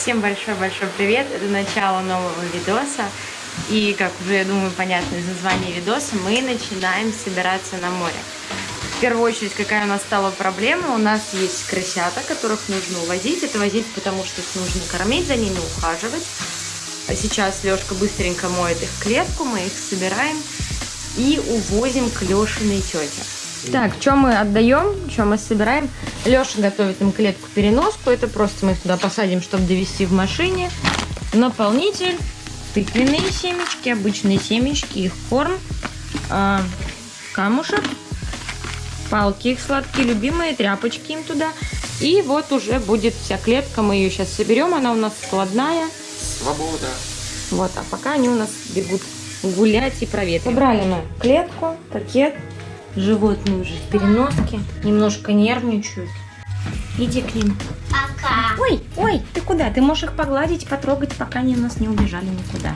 Всем большой-большой привет! Это начало нового видоса. И, как уже, я думаю, понятно из названия видоса, мы начинаем собираться на море. В первую очередь, какая у нас стала проблема? У нас есть крысята, которых нужно увозить. Это возить, потому что их нужно кормить, за ними ухаживать. А сейчас Лешка быстренько моет их клетку, мы их собираем и увозим к Лешиной тете. Так, что мы отдаем, что мы собираем? Леша готовит им клетку-переноску. Это просто мы их туда посадим, чтобы довести в машине. Наполнитель, тыквенные семечки, обычные семечки, их корм, э, камушек, палки их сладкие, любимые, тряпочки им туда. И вот уже будет вся клетка, мы ее сейчас соберем, она у нас складная. Свобода. Вот, а пока они у нас бегут гулять и проветривать. Собрали мы клетку, пакет, животные уже в переноске, немножко нервничают. Иди к ним. Пока. Ой, ой, ты куда? Ты можешь их погладить, потрогать, пока они у нас не убежали никуда.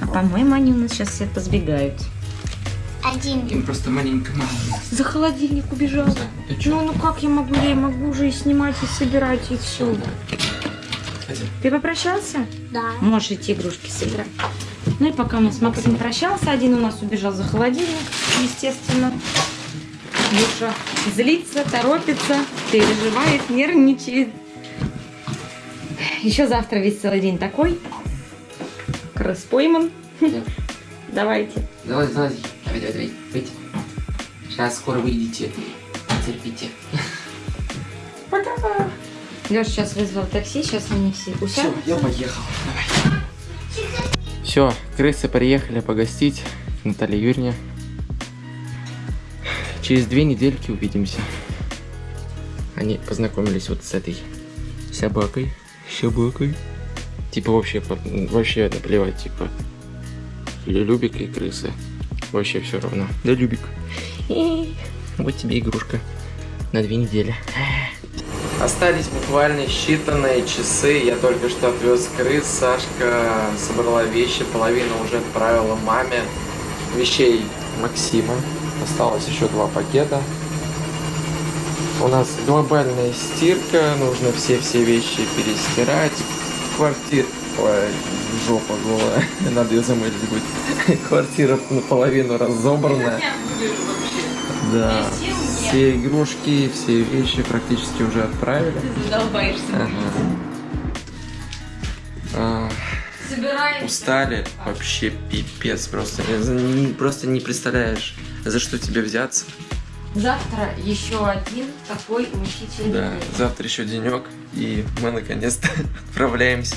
А по-моему, они у нас сейчас все позбегают. Один. Им просто маленько мало. За холодильник убежал. Да, ты чё? Ну, ну как я могу? Я могу уже и снимать, и собирать, и все. Ты попрощался? Да. Можешь идти игрушки собирать. Ну и пока у нас Максим прощался, один у нас убежал за холодильник, естественно. Душа злится, торопится, переживает, нервничает. Еще завтра весь целый день такой. Крыс пойман. Давайте. Давай, давай, давай, давай, давай. Сейчас скоро выйдете. Терпите. Пока. Леша сейчас вызвал такси, сейчас они все Все, усядут. я поехал. Давай. Все, крысы приехали погостить. Наталья Юрьевна. Через две недельки увидимся. Они познакомились вот с этой собакой. Собакой. Типа вообще, вообще наплевать, типа. Или Любик и крысы. Вообще все равно. Да, Любик. Вот тебе игрушка на две недели. Остались буквально считанные часы. Я только что отвез крыс. Сашка собрала вещи, половину уже отправила маме. Вещей Максима. Осталось еще два пакета. У нас глобальная стирка. Нужно все-все вещи перестирать. Квартира... Ой, жопа голая. Надо ее замыть будет. Квартира наполовину разобранная. Да. Все игрушки, все вещи практически уже отправили. Ты задолбаешься. Ага. А, Собираем. устали вообще пипец просто. Не- Просто не представляешь, за что тебе взяться. Завтра еще один такой мучительный Да, день. завтра еще денек, и мы наконец-то отправляемся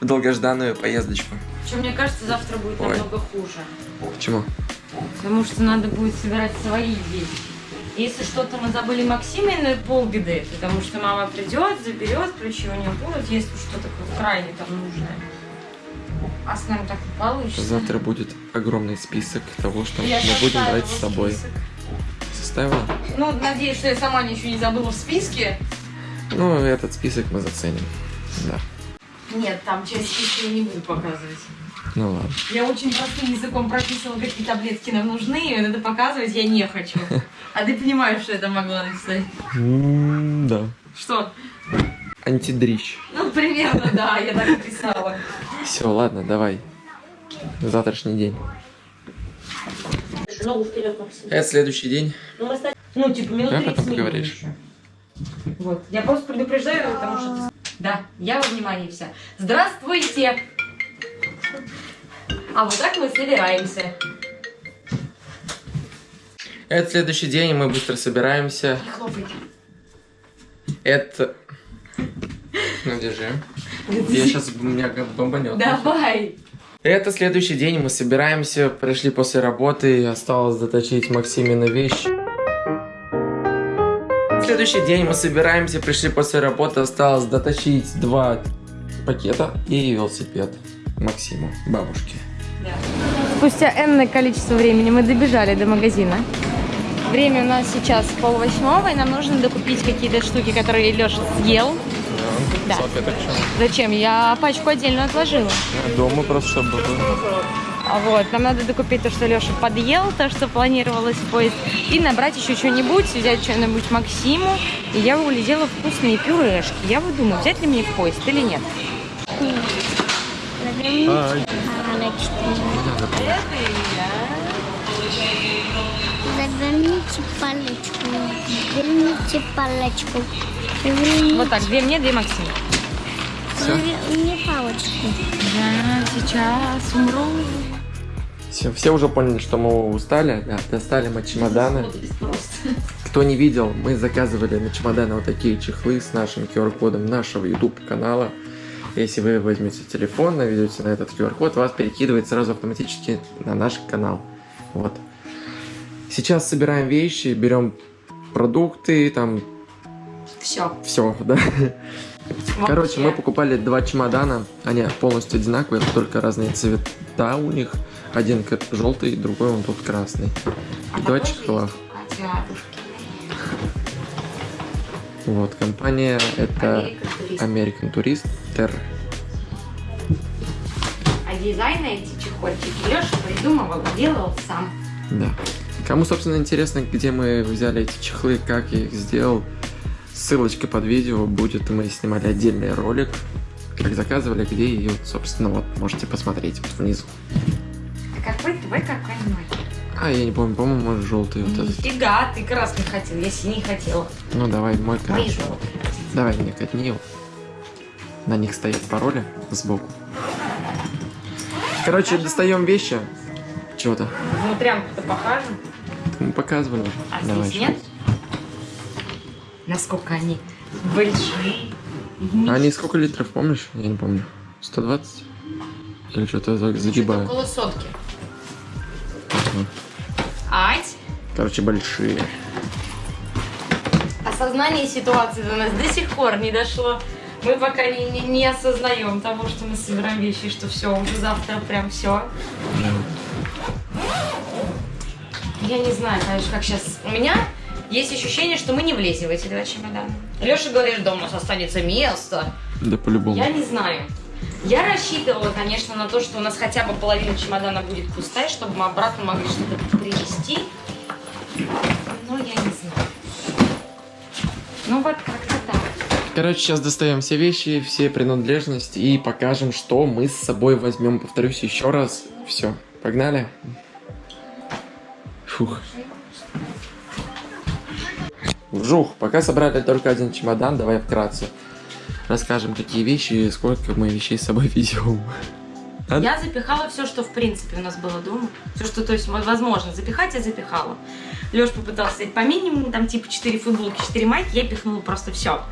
в долгожданную поездочку. Причем, мне кажется, завтра будет Ой. намного хуже. Почему? Потому что надо будет собирать свои вещи. Если что-то мы забыли Максиме, полбеды. Потому что мама придет, заберет, ключи у нее будут, если что-то крайне там нужное. А с нами так не получится. Завтра будет огромный список того, что Я мы будем брать с собой. список. Составила? Ну, надеюсь, что я сама ничего не забыла в списке. Ну, этот список мы заценим. Да. Нет, там часть списка я не буду показывать. Ну ладно. Я очень простым языком прописывала, какие таблетки нам нужны, и вот это показывать я не хочу. А ты понимаешь, что это могла написать? Да. Что? Антидрищ. Ну, примерно, да, я так и писала. Все, ладно, давай. Завтрашний день. Ногу вперед, Максим. Это следующий день. Ну, мы ну, типа, минут Да, 30 потом минимум поговоришь. еще. Вот, я просто предупреждаю, потому что... Да, я во внимании вся. Здравствуйте! А вот так мы собираемся. Это следующий день, и мы быстро собираемся. Не хлопайте. Это... Ну, держи. Я сейчас меня как бомбанет. Давай! Это следующий день, мы собираемся, пришли после работы, осталось заточить Максимина вещи. Следующий день мы собираемся, пришли после работы, осталось доточить два пакета и велосипед Максиму, бабушке. Спустя энное количество времени мы добежали до магазина. Время у нас сейчас полвосьмого, и нам нужно докупить какие-то штуки, которые Леша съел. Да. Салфеток Зачем? Я пачку отдельно отложила. Дома просто, чтобы было. А Вот, нам надо докупить то, что Леша подъел, то, что планировалось в поезд, и набрать еще что-нибудь, взять что-нибудь Максиму. И я улетела вкусные пюрешки. Я вот думаю, взять ли мне в поезд или нет. Ай. Заверните палочку. Заверните палочку. Заверните. Вот так, две мне, две Максиму. Всё? Завер- Мне палочку. Я сейчас умру. Все, все уже поняли, что мы устали. Да, достали мы чемоданы. Кто не видел, мы заказывали на чемоданы вот такие чехлы с нашим QR-кодом нашего YouTube канала. Если вы возьмете телефон, наведете на этот QR-код, вас перекидывает сразу автоматически на наш канал. Вот. Сейчас собираем вещи, берем продукты, там Все. все, да. Короче, мы покупали два чемодана, они полностью одинаковые, только разные цвета у них. Один желтый, другой он тут красный. И два чехла. Вот, компания это American Tourister. А дизайн на эти чехольчики Леша придумывал, делал сам. Да. Кому, собственно, интересно, где мы взяли эти чехлы, как я их сделал, ссылочка под видео будет. Мы снимали отдельный ролик, как заказывали, где вот, собственно, вот можете посмотреть вот внизу. А какой твой, какой мой? А, я не помню, по-моему, желтый вот этот. Нифига, ты красный хотел, я синий хотела. Ну, давай, мой желтые. Давай мне катни его. На них стоят пароли сбоку. Короче, достаем вещи. Чего-то. Внутрянку-то покажем. Мы показывали. А Давай. здесь нет? Насколько они большие. А они сколько литров, помнишь? Я не помню. 120? Или что-то за- загибаю. Около сотки. Ага. Ать, Короче, большие. осознание ситуации до нас до сих пор не дошло. Мы пока не, не, не осознаем того, что мы собираем вещи, что все, уже завтра прям все. Я не знаю, конечно, как сейчас. У меня есть ощущение, что мы не влезем в эти два чемодана. Леша говорит, что у нас останется место. Да по-любому. Я не знаю. Я рассчитывала, конечно, на то, что у нас хотя бы половина чемодана будет пустая, чтобы мы обратно могли что-то привезти. Но я не знаю. Ну вот как-то так. Короче, сейчас достаем все вещи, все принадлежности и покажем, что мы с собой возьмем. Повторюсь еще раз. Все, погнали. Фух. Вжух, пока собрали только один чемодан, давай вкратце. Расскажем, какие вещи и сколько мы вещей с собой везем. А? Я запихала все, что в принципе у нас было дома. Все, что, то есть, возможно, запихать, я запихала. Леш попытался взять по минимуму, там типа 4 футболки, 4 майки, я пихнула просто все.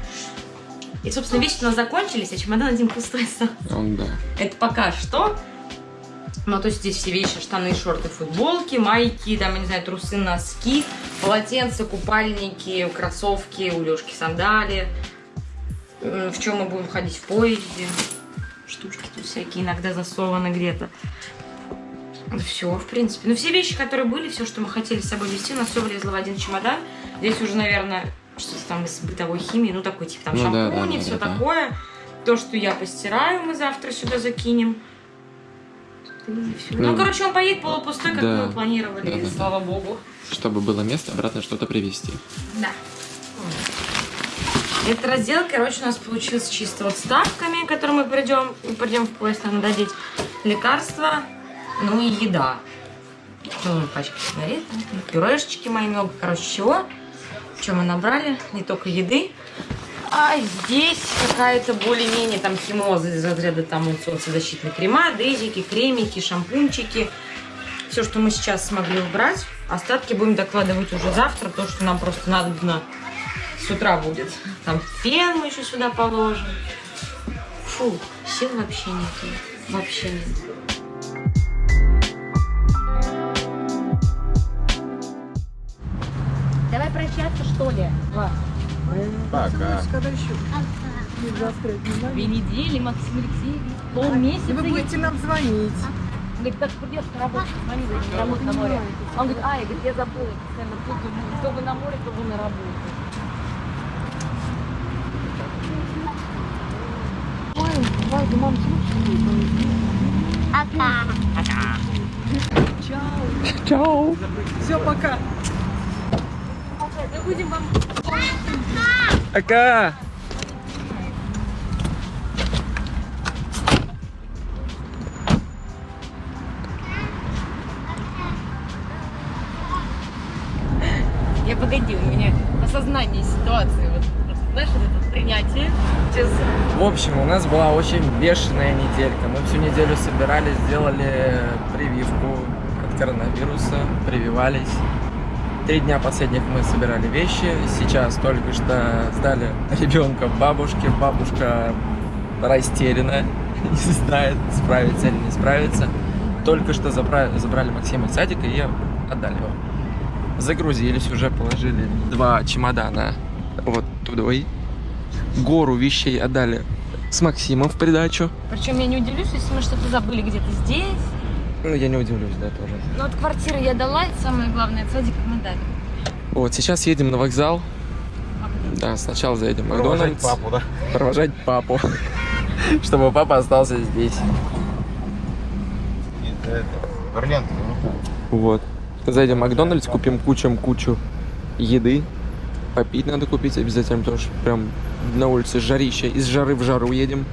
И, собственно, вещи у нас закончились, а чемодан один пустой остался. Он, да. Это пока что. Ну, то есть здесь все вещи, штаны, шорты, футболки, майки, там, я не знаю, трусы, носки, полотенца, купальники, кроссовки, у Лешки сандали. В чем мы будем ходить в поезде. Штучки тут всякие иногда засованы где-то. Все, в принципе. Ну, все вещи, которые были, все, что мы хотели с собой везти, у нас все влезло в один чемодан. Здесь уже, наверное, что-то там из бытовой химии, ну, такой, типа, там Ну да, шампуни, да, да, все да, да. такое. То, что я постираю, мы завтра сюда закинем. Всё. Ну, Ну, короче, он поедет полупустой, как да. мы планировали, Да, да, слава богу. Чтобы было место, обратно что-то привезти. Да. Этот раздел, короче, у нас получился чисто вот с ставками, которые мы придем, придем в поезд, нам одеть лекарства, ну и еда. Ну, пачка сигарет, пюрешечки мои много, короче, чего. Что мы набрали? Не только еды. А здесь какая-то более-менее там химоза из разряда там солнцезащитные крема, дезики, кремики, шампунчики. Все, что мы сейчас смогли убрать. Остатки будем докладывать уже завтра, то, что нам просто надо с утра будет. Там фен мы еще сюда положим. Фу, сил вообще нет. Вообще нет. Давай прощаться, что ли? Пока. Две недели, Максим Алексеевич. Полмесяца. Вы будете нам звонить. Он говорит, как придешь на работу, звони, говорит, на работу на море. Он говорит, а, я, говорит, я забыла, постоянно путаю, то вы на море, то вы на работе. Пока. Чао. Все, пока. Мы будем вам... Ака! Я погоди, у меня осознание ситуации, вот, знаешь, вот это принятие. Сейчас... В общем, у нас была очень бешеная неделька. Мы всю неделю собирались, сделали прививку от коронавируса, прививались. Три дня последних мы собирали вещи. Сейчас только что сдали ребенка бабушке. Бабушка растеряна, не знает, справится или не справится. Только что забра- забрали Максима из садика и отдали его. Загрузились, уже положили два чемодана вот туда гору вещей отдали с Максимом в придачу. Причем я не удивлюсь, если мы что-то забыли где-то здесь. Ну, я не удивлюсь, да, тоже. Но от квартиры я дала, и самое главное, от садика мы дали. Вот, сейчас едем на вокзал. Да, сначала заедем в Макдональдс. да? Провожать папу. Чтобы папа остался здесь. Ну. Вот. Зайдем в Макдональдс, купим кучу-кучу еды. Попить надо купить обязательно, потому что прям на улице жарище. Из жары в жару едем.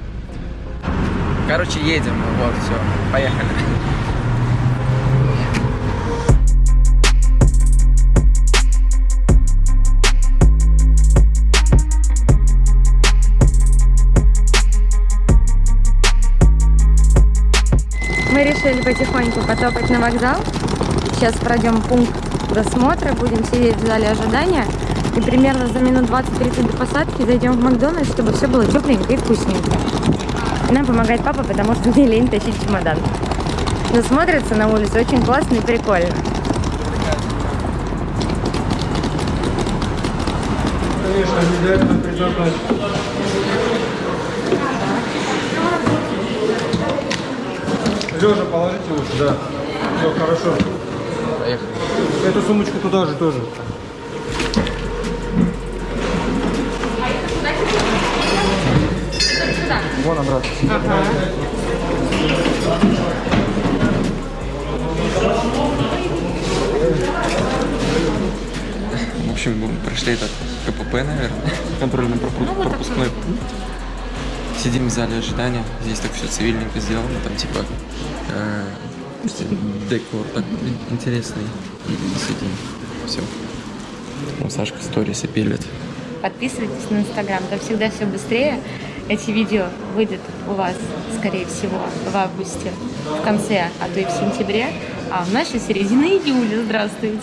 Короче, едем. Вот, все. Поехали. Мы решили потихоньку потопать на вокзал. Сейчас пройдем пункт досмотра, будем сидеть в зале ожидания. И примерно за минут 20-30 до посадки зайдем в Макдональдс, чтобы все было тепленько и вкусненько. Нам помогает папа, потому что мне лень тащить чемодан. Но смотрится на улице очень классно и прикольно. Конечно, обязательно предлагать. Лежа положите лучше, да. Все, хорошо. Поехали. Эту сумочку туда же тоже. Вон обратно. В общем, мы прошли этот КПП, наверное, контрольный пропуск, пропускной пункт. Сидим в зале ожидания. Здесь так все цивильненько сделано. Там типа э, декор так интересный. И сидим. Все. Ну, Сашка сторисы пилит. Подписывайтесь на Инстаграм, там всегда все быстрее. Эти видео выйдут у вас, скорее всего, в августе, в конце, а то и в сентябре. А у нас сейчас середина июля. Здравствуйте.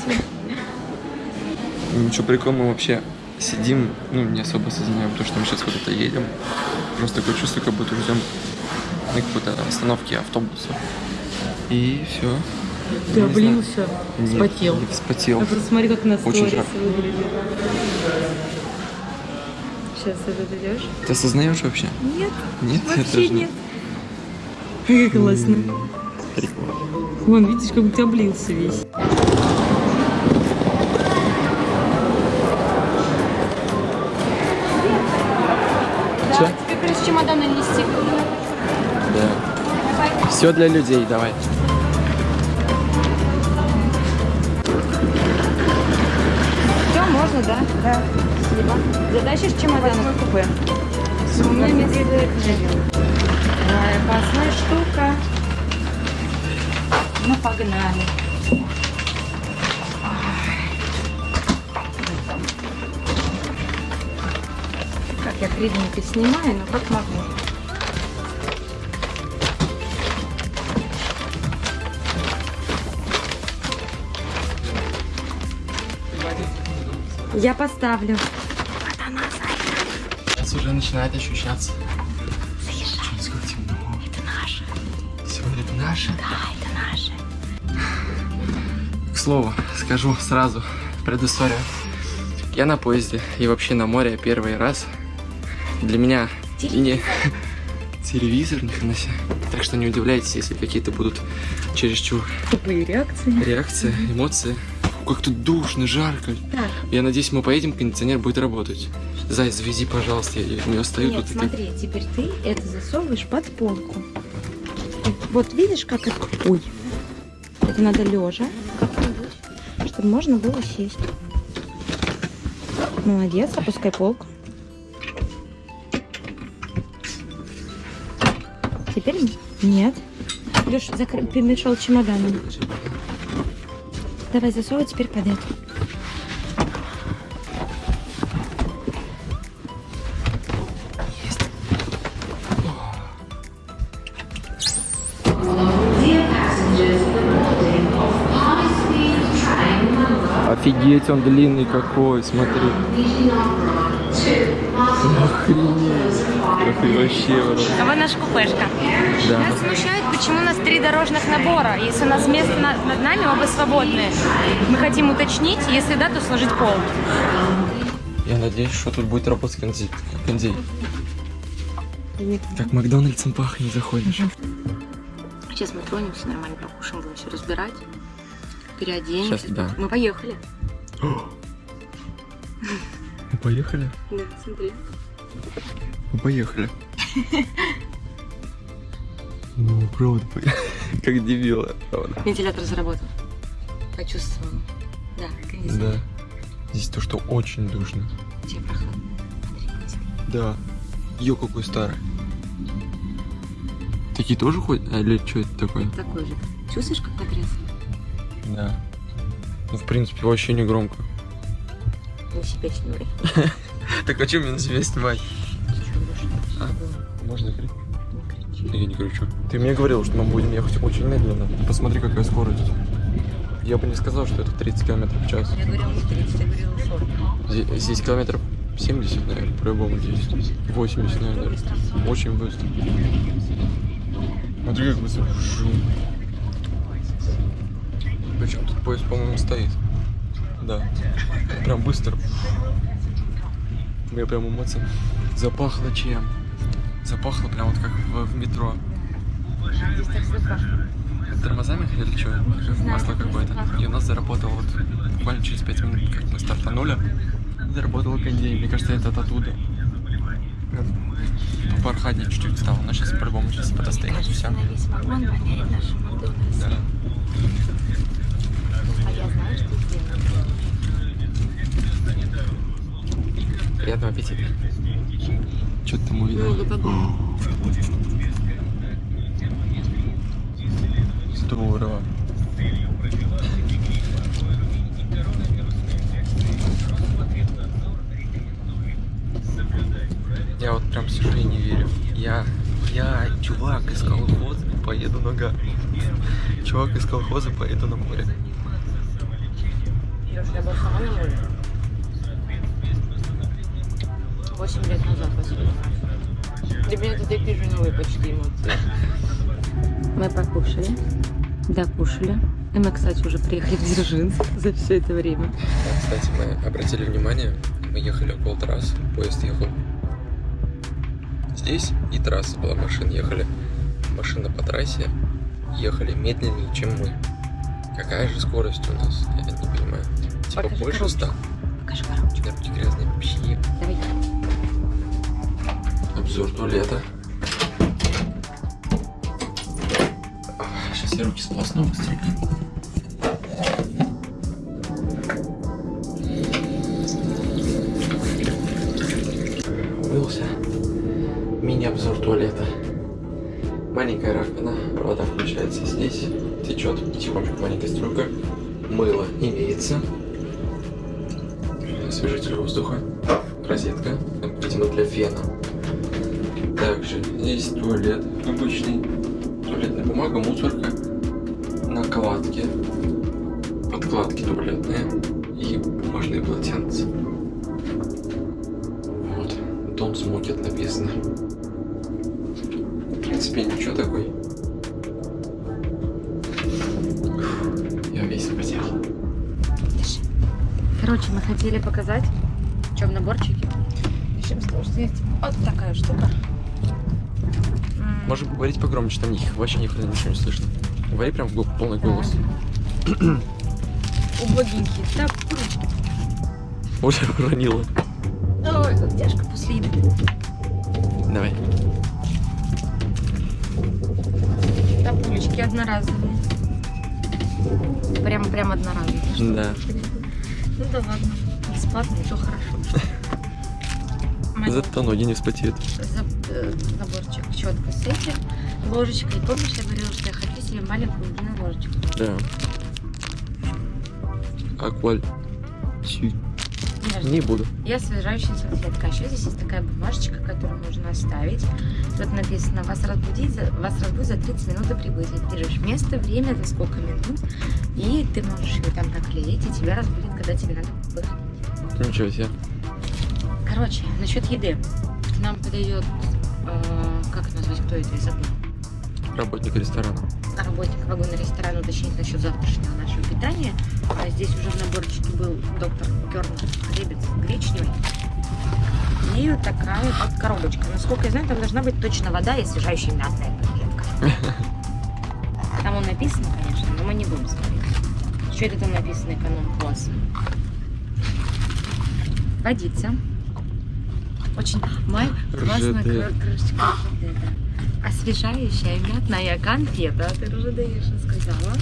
Ничего прикольного вообще сидим, ну, не особо осознаем то, что мы сейчас куда-то едем. Просто такое чувство, как будто ждем на какой-то остановке автобуса. И все. Ты облился, вспотел. Вспотел. А просто смотри, как на Очень жарко. выглядит. Сейчас тут идешь? Ты осознаешь вообще? Нет, Нет, я вообще нет. Как классно. Прикольно. Вон, видишь, как ты облился весь. Плюс чемодана нести. Да. Все для людей, давай. Все, можно, да? Да. Спасибо. Затащишь чемодан в купе? У меня медведь опасная штука. Ну, погнали. Как я кривенько снимаю, но как могу. Я поставлю. Сейчас уже начинает ощущаться. Что, сколько темно. Это наше. Сегодня это наше? Да, это наше. К слову, скажу сразу предысторию. Я на поезде и вообще на море первый раз. Для меня не телевизор, ни хрена себе. Так что не удивляйтесь, если какие-то будут чересчур Тупые реакции. реакции, эмоции. Как тут душно, жарко. Так. Я надеюсь, мы поедем, кондиционер будет работать. Зай, завези, пожалуйста, я у меня стою Нет, ты- смотри, теперь ты это засовываешь под полку. Вот видишь, как это... Ой. Это надо лежа как-нибудь, чтобы можно было сесть. Молодец, опускай полку. Теперь нет. Леш, закры... перемешал чемоданом. Давай засовывай теперь под эту. Офигеть, он длинный какой, смотри. Охренеть. Охренеть, вообще. А вы наша купешка. Да. Нас смущает, почему у нас три дорожных набора. Если у нас место на- над нами, оба свободные. Мы хотим уточнить, если да, то сложить пол. Я надеюсь, что тут будет работать кондей. кондей. Как Макдональдсом пахнет, заходишь. Сейчас мы тронемся, нормально покушаем, будем все разбирать. Переоденемся. Сейчас, да. Мы поехали. Поехали? Да, смотри. Мы поехали. Ну, по- как дебила, правда. Вентилятор заработал. Почувствовал. Да, кондиционер. Да. Здесь то, что очень душно. Тебе прохладно. Да. Ё, какой старый. Такие тоже ходят? А, или что это такое? Такой же. Чувствуешь, как потряс? Да. Ну, в принципе, вообще не громко. На себя шнуры. Так а что мне на себя снимать? А, можно кричать? Я не кричу. Ты мне говорил, что мы будем ехать очень медленно. Посмотри, какая скорость. Я бы не сказал, что это 30 км в час. Я говорила не 30, я говорила 40. Здесь, здесь километров 70, наверное, по-любому здесь. 80, наверное. Очень быстро. Смотри, как быстро. Причем тут поезд, по-моему, стоит. Да. Прям быстро. У меня прям эмоции. Запахло чем? Запахло прям вот как в, в метро. Здесь так запахло. Тормозами или что? Масло какое-то. И у нас заработало вот буквально через 5 минут, как мы стартанули, заработал кондей. Мне кажется, это оттуда. Попрохладнее чуть-чуть стало, но сейчас по-любому сейчас подостынет все. Да. Приятного аппетита. Что ты там увидел? Здорово. Я вот прям сижу и не верю. Я, я, чувак из колхоза, поеду на га... Чувак из колхоза, поеду на море. Если я сама не 8 лет назад последний раз. Для меня это такие же новые почти эмоции. Мы покушали, докушали. И мы, кстати, уже приехали в Дзержинск за все это время. Да, кстати, мы обратили внимание, мы ехали около трасс, поезд ехал здесь, и трасса была, машины ехали. Машина по трассе ехали медленнее, чем мы. Какая же скорость у нас? Я не понимаю. Типа Покажи больше коробочку. 100. Покажи коробочку. Дороги грязные вообще. Давай. Обзор туалета. Сейчас я руки сполосну быстренько. Умылся. Мини-обзор туалета. Маленькая раковина, вода включается здесь, течет тихонечко маленькая струйка. Мыло имеется. Освежитель воздуха. Розетка, видимо, для фена. Также здесь туалет обычный. Туалетная бумага, мусорка. Накладки. Подкладки туалетные. И бумажные полотенца. Вот. Дом смотрит написано. В принципе, ничего такой. Я весь потел. Короче, мы хотели показать, в чем наборчике. Начнем с того, что есть вот такая штука. Можем говорить погромче, там их вообще ни хрена ничего не слышно. Говори прям в полный голос. Убогенькие. Так, ручки. Уже уронила. Ой, как тяжко после еды. Давай. Тапулечки одноразовые. Прям, прям одноразовые. Да. Ну да ладно. Бесплатно, то хорошо. Зато ноги не вспотеют. за- э, четко с этим. Ложечка. И помнишь, я говорила, что я хочу себе маленькую длинную ложечку. Да. Акваль. Не буду. И освежающая салфетка. А еще здесь есть такая бумажечка, которую можно оставить. Тут написано, вас разбудить, за- вас разбудит за 30 минут до прибытия. Ты пишешь место, время, за сколько минут. И ты можешь ее там наклеить, и тебя разбудит, когда тебе надо выходить. Ничего себе. Короче, насчет еды. К нам подойдет, э, как это назвать, кто это из забыла? Работник ресторана. Работник вагона ресторана уточнить насчет завтрашнего нашего питания. А здесь уже в наборчике был доктор Керн хлебец гречневый. И вот такая вот коробочка. Насколько я знаю, там должна быть точно вода и освежающая мятная пакетка. Там он написано, конечно, но мы не будем смотреть. Что это там написано эконом-класс? Водица. Очень май классная крышечка РЖД, да. Освежающая мятная конфета. Ты РЖД я же сказала.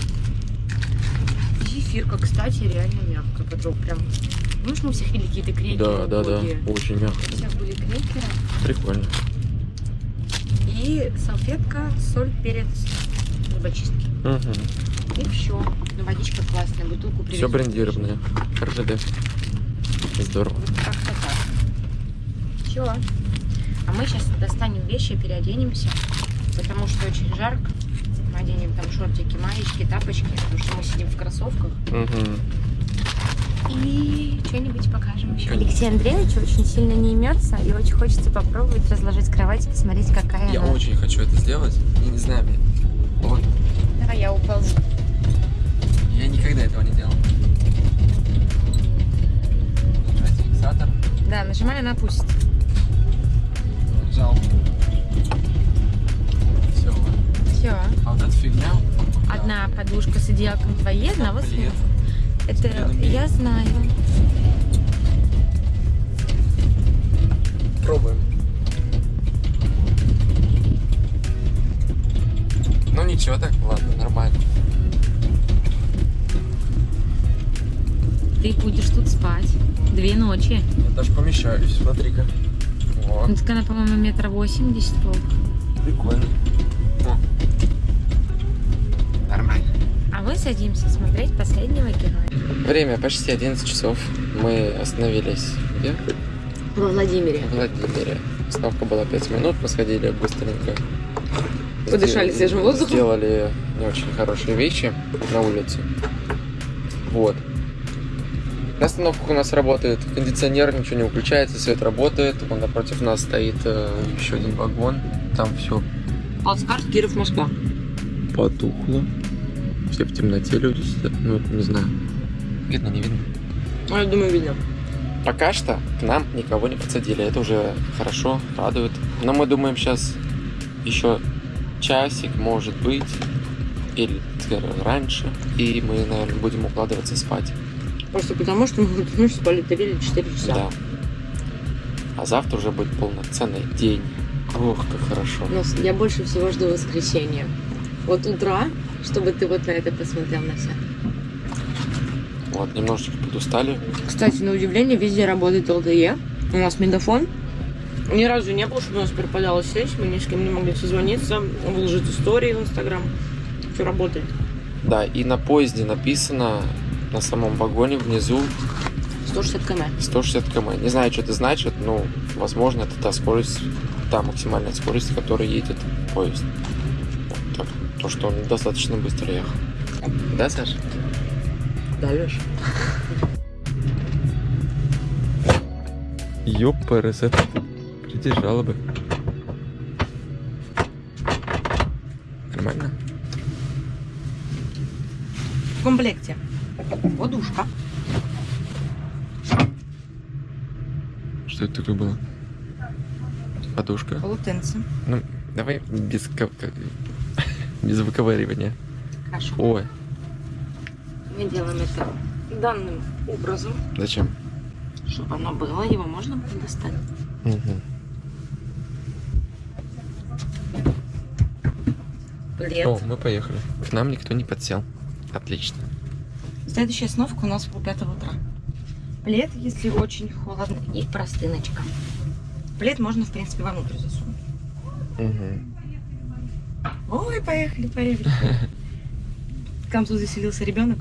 Зефирка, кстати, реально мягкая. Потом прям... Помнишь, мы все пили какие-то крекеры? Да, да, да. Очень У мягко. всех были крекеры. Прикольно. И салфетка, соль, перец, зубочистки. Угу. И все. Ну, водичка классная, бутылку Все привезли. брендированное. РЖД. Здорово. Вот. Все. А мы сейчас достанем вещи, переоденемся, потому что очень жарко. Мы оденем там шортики, маечки, тапочки, потому что мы сидим в кроссовках. Угу. И что-нибудь покажем еще. Алексей Андреевич очень сильно не имется, и очень хочется попробовать разложить кровать и посмотреть, какая Я она. очень хочу это сделать. Я не знаю, блин. Вот. Давай я уползу. Я никогда этого не делал. Да, нажимай, она опустит. Нажал. Все. Все. А вот эта фигня. Одна подушка с одеялком твоей, одного с. Это я знаю. Пробуем. Ну ничего так, ладно, нормально. Ты будешь тут спать. Две ночи. Я даже помещаюсь, смотри-ка. О, Ну, так она, по-моему, метра восемьдесят толк. прикольно. О. Нормально. А мы садимся смотреть последнего героя. Время почти 11 часов. Мы остановились где? Во Владимире. В Владимире. Остановка была 5 минут, мы сходили быстренько. Подышали свежим воздухом. Сделали не очень хорошие вещи на улице. Вот. На остановках у нас работает кондиционер, ничего не выключается, свет работает. Вон напротив нас стоит э, еще один вагон. Там все Плацкарт Киров, Москва. потухло. Все в темноте люди сидят. Ну, это не знаю. Видно, не видно. Ну, я думаю, видно. Пока что к нам никого не подсадили. Это уже хорошо, радует. Но мы думаем сейчас еще часик, может быть, или раньше. И мы, наверное, будем укладываться спать. Просто потому, что мы вот, ну, спали 3 или 4 часа. Да. А завтра уже будет полноценный день. Ох, как хорошо. Но я больше всего жду воскресенья. Вот утра, чтобы ты вот на это посмотрел на все. Вот, немножечко подустали. Кстати, на удивление, везде работает ЛТЕ. У нас мегафон. Ни разу не было, чтобы у нас пропадала связь, мы ни с кем не могли созвониться, выложить истории в Инстаграм. Все работает. Да, и на поезде написано на самом вагоне внизу 160 км. 160 км. Не знаю, что это значит, но, возможно, это та скорость, та максимальная скорость, с которой едет поезд. Вот так. То, что он достаточно быстро ехал. Да, Саша? Да, Леш? Ёпрс, это придержала бы. Нормально? В комплекте подушка, Что это такое было? Подушка? полотенце, Ну, давай без, без выковыривания. каша. Ой, Мы делаем это данным образом, зачем? чтобы оно было, его можно было достать. Мгм. Плед. О, мы поехали. К нам никто не подсел. Отлично. Следующая остановка у нас в 5 утра. Плед, если очень холодно, и простыночка. Плед можно, в принципе, вовнутрь засунуть. Мгм. Ой, поехали, поехали. Тут заселился ребенок.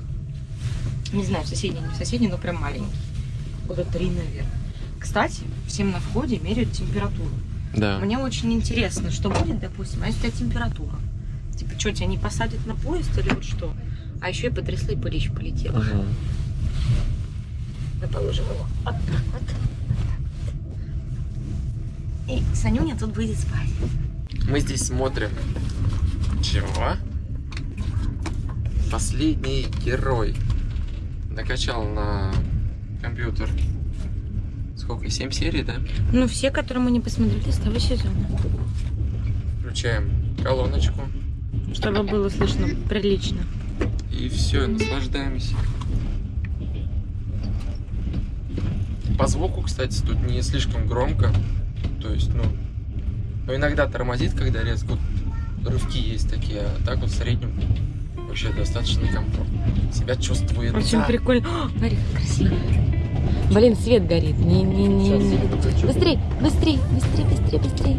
Не знаю, в соседний, не в соседний, но прям маленький. Года три, наверное. Кстати, всем на входе меряют температуру. Да. Мне очень интересно, что будет, допустим, а если у тебя температура? Типа, что, тебя не посадят на поезд или вот что? А еще и потрясла, и пылищ полетела. Мгм. Мы положим его вот так вот. И Санюня тут будет спать. Мы здесь смотрим. Чего? Последний герой. Накачал на компьютер. Сколько? 7 серий, да? Ну, все, которые мы не посмотрели с того сезона. Включаем колоночку. Чтобы было слышно прилично. И все, наслаждаемся. По звуку, кстати, тут не слишком громко. То есть, ну, ну иногда тормозит, когда резко. Вот русские есть такие, а так вот в среднем вообще достаточно комфортно. Себя чувствует. Очень да. прикольно. О, смотри, как красиво. Блин, свет горит. Не, не, не, Сейчас не. Быстрей, быстрей, быстрей, быстрей, быстрей.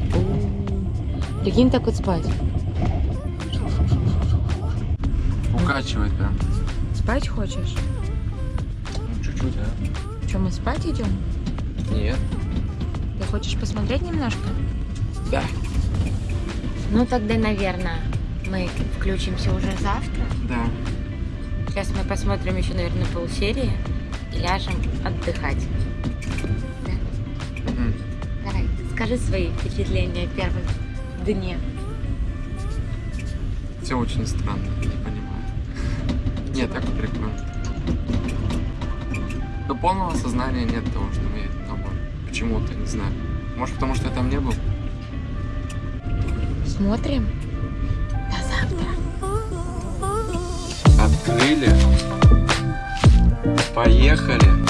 Прикинь, так вот спать. Укачивает прям. Спать хочешь? Ну, чуть-чуть, а? Что, мы спать идем? Нет. Ты хочешь посмотреть немножко? Да. Ну тогда, наверное, мы включимся уже завтра. Да. Сейчас мы посмотрим еще, наверное, полсерии и ляжем отдыхать. Мгм. Давай, скажи свои впечатления о первых дне. Все очень странно, не понимаю. Нет, так прикольно. До полного осознания нет того, что мы едем домой. Почему-то, не знаю. Может, потому что я там не был? Смотрим. До завтра. Открыли. Поехали.